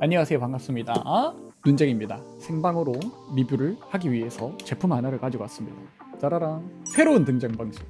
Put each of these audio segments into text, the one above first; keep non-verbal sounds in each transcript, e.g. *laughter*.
안녕하세요. 반갑습니다. 눈쟁입니다. 생방으로 리뷰를 하기 위해서 제품 하나를 가지고 왔습니다. 짜라랑. 새로운 등장 방식.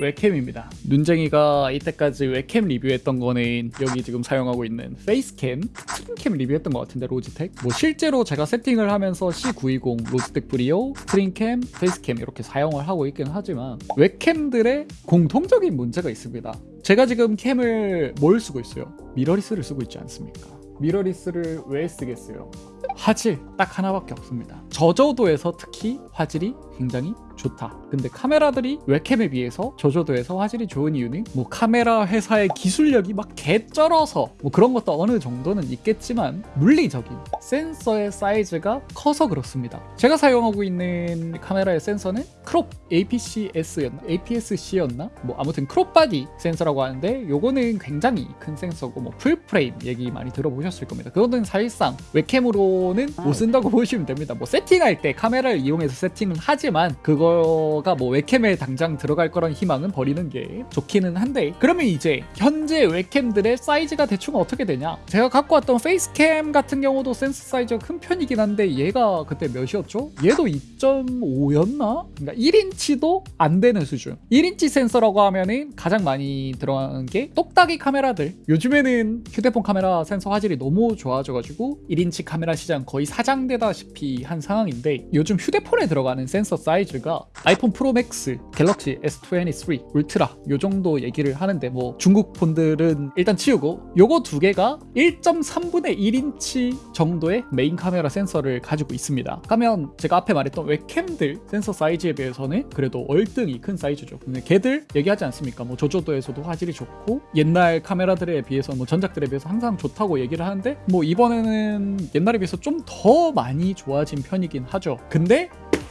웹캠입니다. 눈쟁이가 이때까지 웹캠 리뷰했던 거는 여기 지금 사용하고 있는 페이스캠 스트림캠 리뷰했던 것 같은데 로지텍? 뭐 실제로 제가 세팅을 하면서 C920 로지텍 브리오 스트림캠 페이스캠 이렇게 사용을 하고 있긴 하지만 웹캠들의 공통적인 문제가 있습니다. 제가 지금 캠을 뭘 쓰고 있어요? 미러리스를 쓰고 있지 않습니까 미러리스를 왜 쓰겠어요 화질 딱 하나밖에 없습니다 저조도에서 특히 화질이 굉장히 좋다 근데 카메라들이 웹캠에 비해서 저조도에서 화질이 좋은 이유는 뭐 카메라 회사의 기술력이 막 개쩔어서 뭐 그런 것도 어느 정도는 있겠지만 물리적인 센서의 사이즈가 커서 그렇습니다 제가 사용하고 있는 카메라의 센서는 crop APC-S였나? APS-C였나? 뭐 아무튼 crop body 센서라고 하는데 요거는 굉장히 큰 센서고 뭐 풀프레임 얘기 많이 들어보셨을 겁니다 그거는 사실상 웹캠으로 는 못 쓴다고 *laughs* 보시면 됩니다. 뭐 세팅할 때 카메라를 이용해서 세팅은 하지만 그거가 뭐 웹캠에 당장 들어갈 거란 희망은 버리는 게 좋기는 한데 그러면 이제 현재 웹캠들의 사이즈가 대충 어떻게 되냐? 제가 갖고 왔던 페이스캠 같은 경우도 센서 사이즈가 큰 편이긴 한데 얘가 그때 몇이었죠? 얘도 2.5였나? 그러니까 1인치도 안 되는 수준. 1인치 센서라고 하면은 가장 많이 들어가는 게 똑딱이 카메라들. 요즘에는 휴대폰 카메라 센서 화질이 너무 좋아져가지고 1인치 카메라 시장 거의 사장되다시피 한 상황인데 요즘 휴대폰에 들어가는 센서 사이즈가 아이폰 프로 맥스, 갤럭시 S23 울트라 요 정도 얘기를 하는데 뭐 중국 폰들은 일단 치우고 요거 두 개가 1.3분의 1인치 정도의 메인 카메라 센서를 가지고 있습니다. 하면 제가 앞에 말했던 웹캠들 센서 사이즈에 비해서는 그래도 월등히 큰 사이즈죠. 근데 걔들 얘기하지 않습니까? 뭐 저조도에서도 화질이 좋고 옛날 카메라들에 비해서 뭐 전작들에 비해서 항상 좋다고 얘기를 하는데 뭐 이번에는 옛날에 비해서 좀 더 많이 좋아진 편이긴 하죠. 근데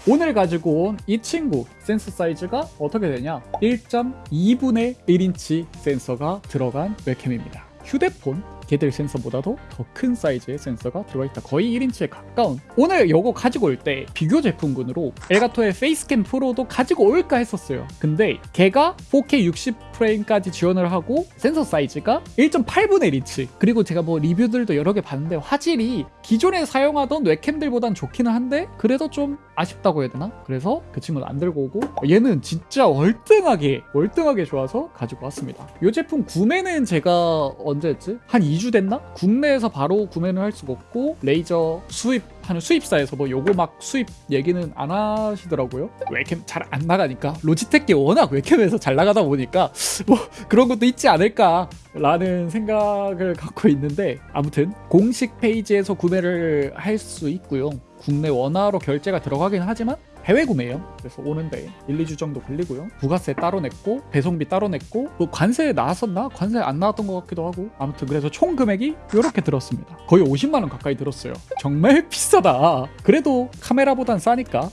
오늘 가지고 온 이 친구 센서 사이즈가 어떻게 되냐? 1.2분의 1인치 센서가 들어간 웹캠입니다. 휴대폰 걔들 센서보다도 더 큰 사이즈의 센서가 들어가 있다. 거의 1인치에 가까운. 오늘 이거 가지고 올 때 비교 제품군으로 엘가토의 페이스캠 프로도 가지고 올까 했었어요. 근데 걔가 4K 60 프레임까지 지원을 하고 센서 사이즈가 1.8분의 1인치 그리고 제가 뭐 리뷰들도 여러 개 봤는데 화질이 기존에 사용하던 웹캠들보단 좋기는 한데 그래도 좀 아쉽다고 해야 되나? 그래서 그 친구는 안 들고 오고 얘는 진짜 월등하게 월등하게 좋아서 가지고 왔습니다 이 제품 구매는 제가 언제 했지? 한 2주 됐나? 국내에서 바로 구매는 할 수가 없고 레이저 수입 하는 수입사에서 뭐 요거 막 수입 얘기는 안 하시더라고요. 웹캠 잘 안 나가니까. 로지텍이 워낙 웹캠에서 잘 나가다 보니까 뭐 그런 것도 있지 않을까 라는 생각을 갖고 있는데 아무튼 공식 페이지에서 구매를 할 수 있고요. 국내 원화로 결제가 들어가긴 하지만 해외 구매예요. 그래서 오는데 1, 2주 정도 걸리고요. 부가세 따로 냈고 배송비 따로 냈고 뭐 관세 나왔었나? 관세 안 나왔던 것 같기도 하고 아무튼 그래서 총 금액이 이렇게 들었습니다. 거의 50만 원 가까이 들었어요. 정말 *laughs* 비싸다. 그래도 카메라보단 싸니까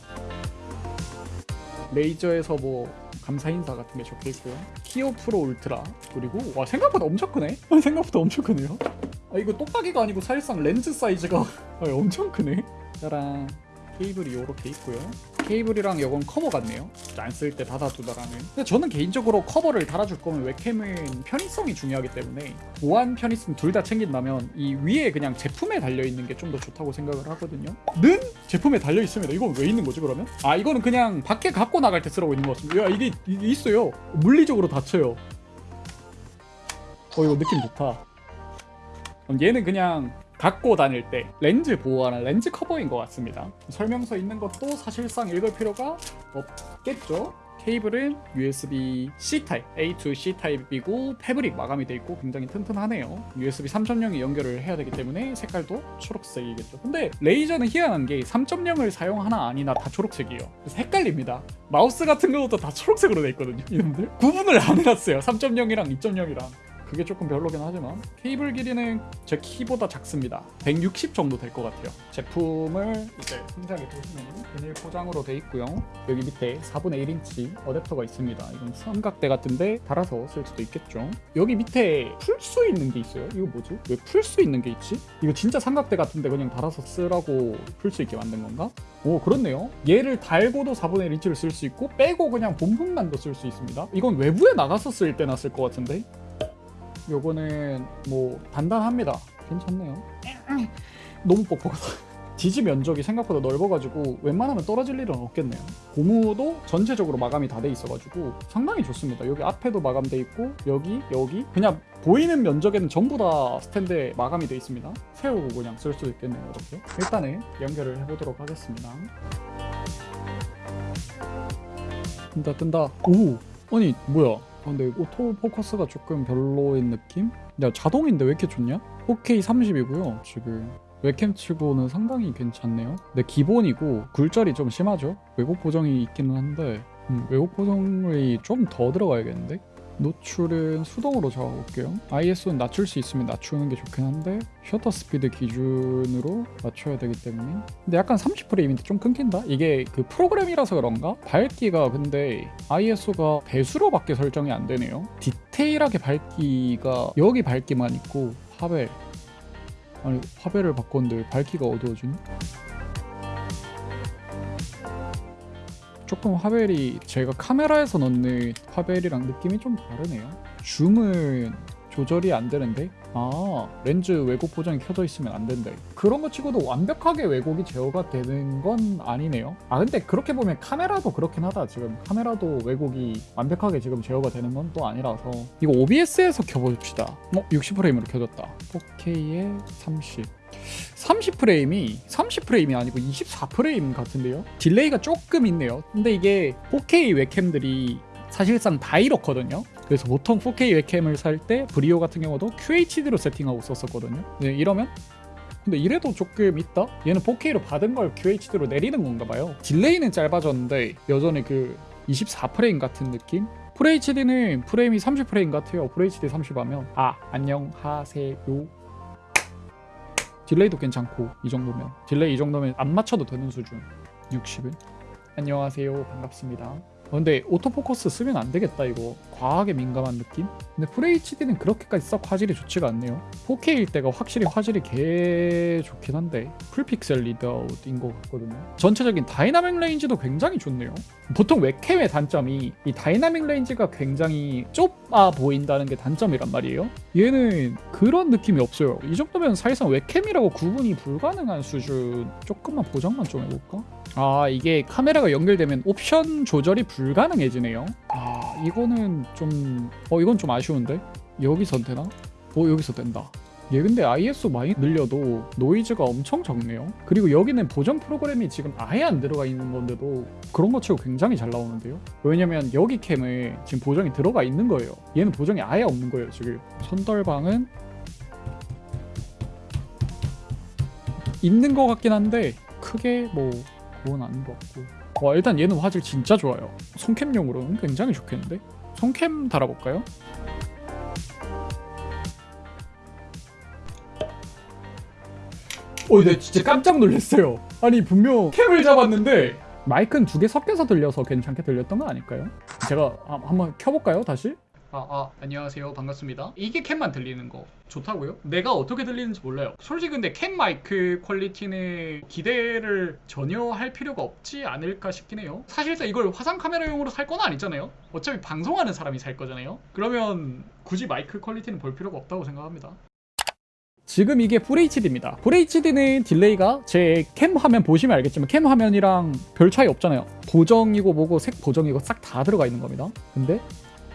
레이저에서 뭐 감사 인사 같은 게 적혀 있고요. 키요 프로 울트라 그리고 와 생각보다 엄청 크네. *laughs* 생각보다 엄청 크네요. 아 이거 똑딱이가 아니고 사실상 렌즈 사이즈가 *laughs* 아, 엄청 크네. 짜란. 케이블이 이렇게 있고요. 케이블이랑 이건 커버 같네요. 안 쓸 때 닫아두라는. 근데 저는 개인적으로 커버를 달아줄 거면 웹캠은 편의성이 중요하기 때문에 보안 편의성 둘 다 챙긴다면 이 위에 그냥 제품에 달려 있는 게 좀 더 좋다고 생각을 하거든요. 는 제품에 달려 있습니다. 이건 왜 있는 거지 그러면? 아 이거는 그냥 밖에 갖고 나갈 때 쓰라고 있는 것 같습니다. 야 이게, 이게 있어요. 물리적으로 닫혀요. 어 이거 느낌 좋다. 얘는 그냥 갖고 다닐 때 렌즈 보호하는 렌즈 커버인 것 같습니다. 설명서 있는 것도 사실상 읽을 필요가 없겠죠. 케이블은 USB C 타입, A to C 타입이고 패브릭 마감이 되어 있고 굉장히 튼튼하네요. USB 3.0에 연결을 해야 되기 때문에 색깔도 초록색이겠죠. 근데 레이저는 희한한 게 3.0을 사용하나 아니나 다 초록색이에요. 그래서 헷갈립니다. 마우스 같은 경우도 다 초록색으로 돼 있거든요. 이놈들 구분을 안 해놨어요. 3.0이랑 2.0이랑. 그게 조금 별로긴 하지만 케이블 길이는 제 키보다 작습니다. 160 정도 될 것 같아요. 제품을 이제 상자에 보시면 비닐 포장으로 돼 있고요. 여기 밑에 4분의 1인치 어댑터가 있습니다. 이건 삼각대 같은데 달아서 쓸 수도 있겠죠. 여기 밑에 풀 수 있는 게 있어요. 이거 뭐지? 왜 풀 수 있는 게 있지? 이거 진짜 삼각대 같은데 그냥 달아서 쓰라고 풀 수 있게 만든 건가? 오 그렇네요. 얘를 달고도 4분의 1인치를 쓸 수 있고 빼고 그냥 본품만도 쓸 수 있습니다. 이건 외부에 나가서 쓸 때나 쓸 것 같은데 요거는 뭐 단단합니다 괜찮네요 너무 뻑뻑하다. *laughs* 지지 면적이 생각보다 넓어가지고 웬만하면 떨어질 일은 없겠네요. 고무도 전체적으로 마감이 다 돼 있어가지고 상당히 좋습니다. 여기 앞에도 마감돼 있고 여기 여기 그냥 보이는 면적에는 전부 다 스탠드에 마감이 돼 있습니다. 세우고 그냥 쓸 수도 있겠네요. 이렇게 일단은 연결을 해보도록 하겠습니다. 뜬다 뜬다. 오 아니 뭐야? 아, 근데 오토 포커스가 조금 별로인 느낌? 야 자동인데 왜 이렇게 좋냐? 4K 30이고요 지금 웹캠 치고는 상당히 괜찮네요 근데 기본이고 굴절이 좀 심하죠 왜곡 보정이 있기는 한데 음, 왜곡 보정이 좀 더 들어가야겠는데 노출은 수동으로 잡아볼게요 ISO는 낮출 수 있으면 낮추는 게 좋긴 한데 셔터 스피드 기준으로 맞춰야 되기 때문에 근데 약간 30프레임인데 좀 끊긴다? 이게 그 프로그램이라서 그런가? 밝기가 근데 ISO가 배수로밖에 설정이 안 되네요 디테일하게 밝기가 여기 밝기만 있고 화벨 아니 화벨을 바꿨는데 밝기가 어두워지네? 조금 화벨이 제가 카메라에서 넣는 화벨이랑 느낌이 좀 다르네요. 줌은 조절이 안 되는데? 아 렌즈 왜곡 보정이 켜져 있으면 안 된다. 그런 거 치고도 완벽하게 왜곡이 제어가 되는 건 아니네요. 아 근데 그렇게 보면 카메라도 그렇긴 하다. 지금 카메라도 왜곡이 완벽하게 지금 제어가 되는 건 또 아니라서. 이거 OBS에서 켜봅시다. 어 60프레임으로 켜졌다. 4K에 30 30프레임이 30프레임이 아니고 24프레임 같은데요? 딜레이가 조금 있네요. 근데 이게 4K 웹캠들이 사실상 다 이렇거든요. 그래서 보통 4K 웹캠을 살 때 브리오 같은 경우도 QHD로 세팅하고 썼었거든요. 네, 이러면? 근데 이래도 조금 있다? 얘는 4K로 받은 걸 QHD로 내리는 건가 봐요. 딜레이는 짧아졌는데 여전히 그 24프레임 같은 느낌? FHD는 프레임이 30프레임 같아요. FHD 30 하면 아 안녕하세요 딜레이도 괜찮고 이 정도면 딜레이 이 정도면 안 맞춰도 되는 수준 60은 안녕하세요. 반갑습니다. 어, 근데 auto focus 쓰면 안 되겠다 이거. 과하게 민감한 느낌? 근데 FHD는 그렇게까지 썩 화질이 좋지가 않네요. 4K일 때가 확실히 화질이 개 좋긴 한데 full pixel readout인 것 같거든요. 전체적인 dynamic range도 굉장히 좋네요. 보통 웹캠의 단점이 이 dynamic range가 굉장히 좁아 보인다는 게 단점이란 말이에요. 얘는 그런 느낌이 없어요. 이 정도면 사실상 웹캠이라고 구분이 불가능한 수준. 조금만 보정만 좀 해볼까? 아 이게 카메라가 연결되면 옵션 조절이 불가능해지네요. 아 이거는 좀 어 이건 좀 아쉬운데? 여기서 되나? 어 여기서 된다. 얘 근데 ISO 많이 늘려도 노이즈가 엄청 적네요. 그리고 여기는 보정 프로그램이 지금 아예 안 들어가 있는 건데도 그런 거 치고 굉장히 잘 나오는데요? 왜냐면 여기 캠에 지금 보정이 들어가 있는 거예요. 얘는 보정이 아예 없는 거예요 지금. 손떨방은 있는 것 같긴 한데 크게 뭐 그건 것 같고 와 일단 얘는 화질 진짜 좋아요 손캠용으로는 굉장히 좋겠는데 손캠 달아볼까요? 어, 네 진짜 깜짝 놀랐어요. 아니 분명 캠을 잡았는데 마이크는 두 개 섞여서 들려서 괜찮게 들렸던 거 아닐까요? 제가 한- 한번 켜볼까요 다시? 아, 아, 안녕하세요. 반갑습니다. 이게 캠만 들리는 거 좋다고요? 내가 어떻게 들리는지 몰라요. 솔직히 근데 캠 마이크 quality는 기대를 전혀 할 필요가 없지 않을까 싶긴 해요. 사실상 이걸 화상 카메라용으로 살 건 아니잖아요. 어차피 방송하는 사람이 살 거잖아요. 그러면 굳이 마이크 quality는 볼 필요가 없다고 생각합니다. 지금 이게 FHD입니다. FHD는 delay가 제 캠 화면 보시면 알겠지만 캠 화면이랑 별 차이 없잖아요. 보정이고 뭐고 색 보정이고 싹 다 들어가 있는 겁니다. 근데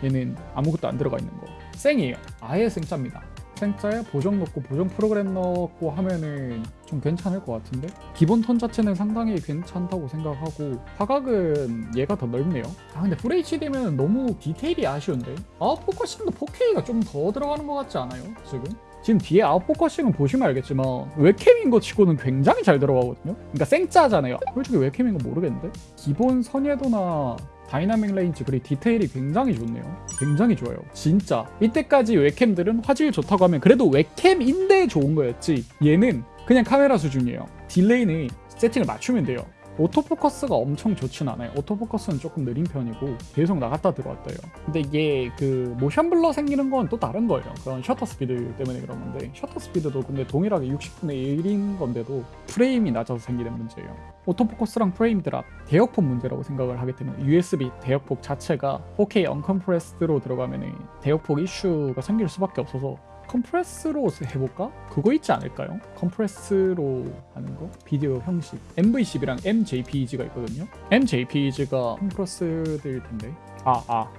얘는 아무것도 안 들어가 있는 거. 생이에요. 아예 생짜입니다. 생짜에 보정 넣고 보정 프로그램 넣고 하면은 좀 괜찮을 것 같은데 기본 톤 자체는 상당히 괜찮다고 생각하고 화각은 얘가 더 넓네요 아 근데 FHD면 너무 디테일이 아쉬운데 아웃포커싱도 4K가 좀 더 들어가는 것 같지 않아요 지금? 지금 뒤에 아웃포커싱은 보시면 알겠지만 웹캠인 거 치고는 굉장히 잘 들어가거든요 그러니까 생짜잖아요 솔직히 웹캠인 건 모르겠는데 기본 선예도나 dynamic range 그리고 디테일이 굉장히 좋네요. 굉장히 좋아요. 진짜. 이때까지 웹캠들은 화질 좋다고 하면 그래도 웹캠인데 좋은 거였지. 얘는 그냥 카메라 수준이에요. delay는 세팅을 맞추면 돼요 auto focus가 엄청 좋진 않아요. auto focus는 조금 느린 편이고 계속 나갔다 들어왔다 해요. 근데 이게 그 motion blur 생기는 건 또 다른 거예요. 그런 셔터 스피드 때문에 그런 건데 셔터 스피드도 근데 동일하게 60분의 1인 건데도 프레임이 낮아서 생기는 문제예요. auto focus랑 frame drop 대역폭 문제라고 생각을 하기 때문에 USB 대역폭 자체가 4K uncompressed로 들어가면 대역폭 이슈가 생길 수밖에 없어서 compress로 해볼까? 그거 있지 않을까요? compress로 하는 거? 비디오 형식 NV12랑 MJPEG가 있거든요 MJPEG가 compress일 텐데 아 아.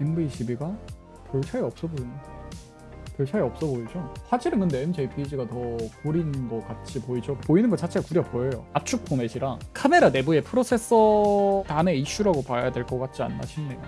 NV12가 별 차이 없어 보이네 별 차이 없어 보이죠? 화질은 근데 MJPEG가 더 구린 거 같이 보이죠? 보이는 것 자체가 구려 보여요 압축 포맷이랑 카메라 내부의 프로세서 단의 이슈라고 봐야 될 것 같지 않나 싶네요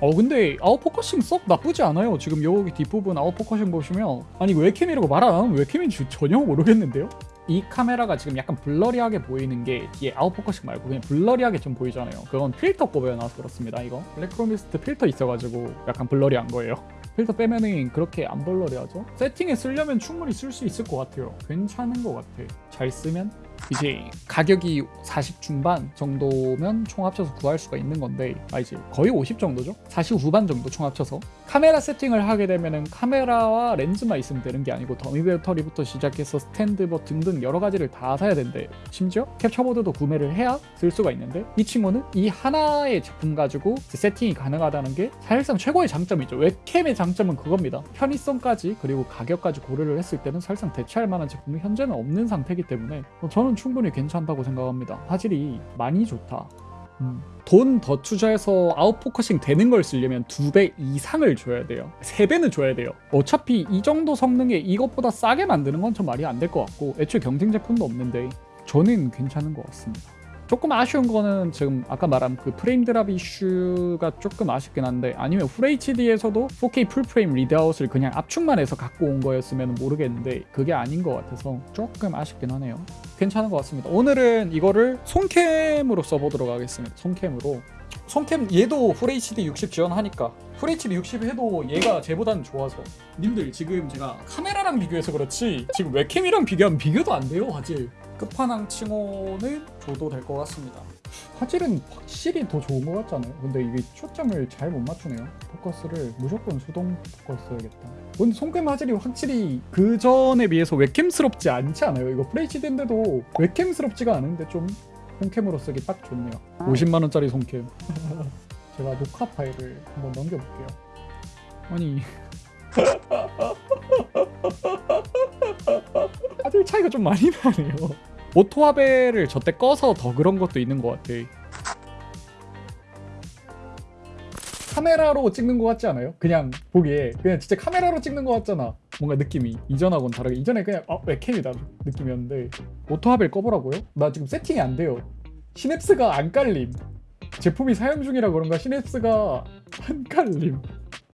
어 근데 아웃포커싱 썩 나쁘지 않아요. 지금 여기 뒷부분 아웃포커싱 보시면. 아니 웹캠이라고 말 안 하면 웹캠인지 전혀 모르겠는데요? 이 카메라가 지금 약간 blurry하게 보이는 게 뒤에 아웃포커싱 말고 그냥 blurry하게 좀 보이잖아요. 그건 필터 꼽아놔서 그렇습니다 이거. 블랙 프로미스트 필터 있어가지고 약간 blurry한 거예요. 필터 빼면은 그렇게 안 blurry하죠? 세팅에 쓰려면 충분히 쓸 수 있을 것 같아요. 괜찮은 것 같아. 잘 쓰면 이제 가격이 40 중반 정도면 총 합쳐서 구할 수가 있는 건데 아 이제 거의 50 정도죠? 40 후반 정도 총 합쳐서. 카메라 세팅을 하게 되면은 카메라와 렌즈만 있으면 되는 게 아니고 더미 배터리부터 시작해서 스탠드 뭐 등등 여러 가지를 다 사야 된대. 심지어 캡처보드도 구매를 해야 쓸 수가 있는데 이 친구는 이 하나의 제품 가지고 세팅이 가능하다는 게 사실상 최고의 장점이죠. 웹캠의 장점은 그겁니다. 편의성까지 그리고 가격까지 고려를 했을 때는 사실상 대체할 만한 제품이 현재는 없는 상태이기 때문에 어, 저는 충분히 괜찮다고 생각합니다 화질이 많이 좋다 음. 돈 더 투자해서 아웃포커싱 되는 걸 쓰려면 두 배 이상을 줘야 돼요. 세 배는 줘야 돼요. 어차피 이 정도 성능에 이것보다 싸게 만드는 건 좀 말이 안 될 것 같고 애초에 경쟁 제품도 없는데 저는 괜찮은 것 같습니다. 조금 아쉬운 거는 지금 아까 말한 그 frame drop 이슈가 조금 아쉽긴 한데 아니면 FHD에서도 4K full frame readout을 그냥 압축만 해서 갖고 온 거였으면 모르겠는데 그게 아닌 것 같아서 조금 아쉽긴 하네요. 괜찮은 것 같습니다. 오늘은 이거를 손캠으로 써보도록 하겠습니다. 손캠으로. 손캠 얘도 FHD 60 지원하니까 FHD 60 해도 얘가 쟤보다는 좋아서 님들 지금 제가 카메라랑 비교해서 그렇지 지금 웹캠이랑 비교하면 비교도 안 돼요 화질 끝판왕 칭호는 줘도 될 것 같습니다 화질은 확실히 더 좋은 것 같잖아요 근데 이게 초점을 잘 못 맞추네요 포커스를 무조건 수동 포커스 해야겠다 근데 손캠 화질이 확실히 그 전에 비해서 웹캠스럽지 않지 않아요 이거 FHD인데도 웹캠스럽지가 않은데 좀 손캠으로 쓰기 딱 좋네요 50만원짜리 손캠 제가 녹화 파일을 한번 넘겨볼게요 아니 화질 차이가 좀 많이 나네요. 오토화벨을 저때 꺼서 더 그런 것도 있는 것 같아. 카메라로 찍는 것 같지 않아요? 그냥 보기에 그냥 진짜 카메라로 찍는 것 같잖아. 뭔가 느낌이 이전하고는 다르게. 이전에 그냥 아 웹캠이다 느낌이었는데 오토화벨 꺼보라고요? 나 지금 세팅이 안 돼요. 시냅스가 안 깔림. 제품이 사용 중이라 그런가 시냅스가 안 깔림